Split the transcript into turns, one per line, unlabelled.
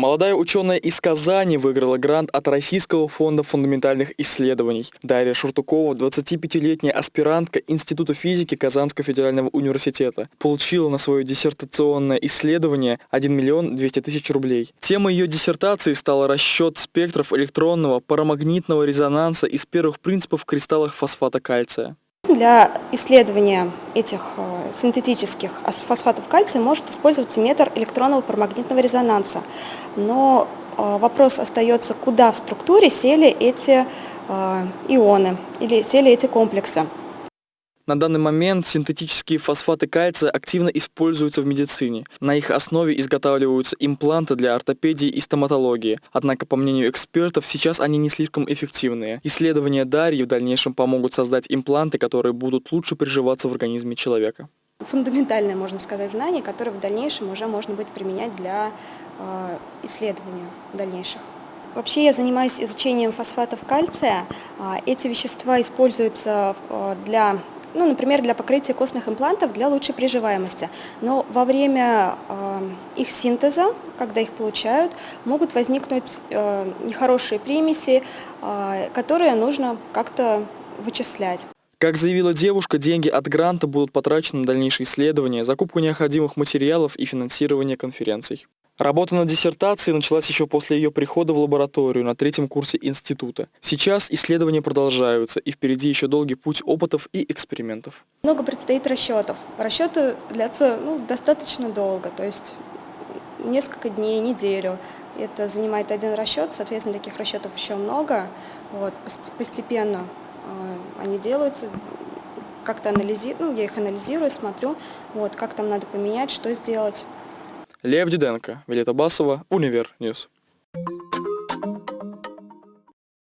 Молодая ученая из Казани выиграла грант от Российского фонда фундаментальных исследований. Дарья Шуртукова, 25-летняя аспирантка Института физики Казанского федерального университета, получила на свое диссертационное исследование 1 миллион 200 тысяч рублей. Темой ее диссертации стала расчет спектров электронного парамагнитного резонанса из первых принципов в кристаллах фосфата кальция.
Для исследования этих э, синтетических фосфатов кальция может использоваться метр электронного парамагнитного резонанса. Но э, вопрос остается, куда в структуре сели эти э, ионы или сели эти комплексы.
На данный момент синтетические фосфаты кальция активно используются в медицине. На их основе изготавливаются импланты для ортопедии и стоматологии. Однако, по мнению экспертов, сейчас они не слишком эффективные. Исследования Дарьи в дальнейшем помогут создать импланты, которые будут лучше приживаться в организме человека.
Фундаментальное, можно сказать, знание, которое в дальнейшем уже можно будет применять для э, исследования дальнейших. Вообще я занимаюсь изучением фосфатов кальция. А, эти вещества используются э, для ну, например, для покрытия костных имплантов для лучшей приживаемости. Но во время э, их синтеза, когда их получают, могут возникнуть э, нехорошие примеси, э, которые нужно как-то вычислять.
Как заявила девушка, деньги от гранта будут потрачены на дальнейшие исследования, закупку необходимых материалов и финансирование конференций. Работа над диссертацией началась еще после ее прихода в лабораторию на третьем курсе института. Сейчас исследования продолжаются, и впереди еще долгий путь опытов и экспериментов.
Много предстоит расчетов. Расчеты длятся ну, достаточно долго, то есть несколько дней, неделю. Это занимает один расчет, соответственно, таких расчетов еще много. Вот, постепенно э, они делаются, как-то анализирую, ну, я их анализирую, смотрю, вот, как там надо поменять, что сделать.
Лев Диденко, Виолетта Басова, Univer News.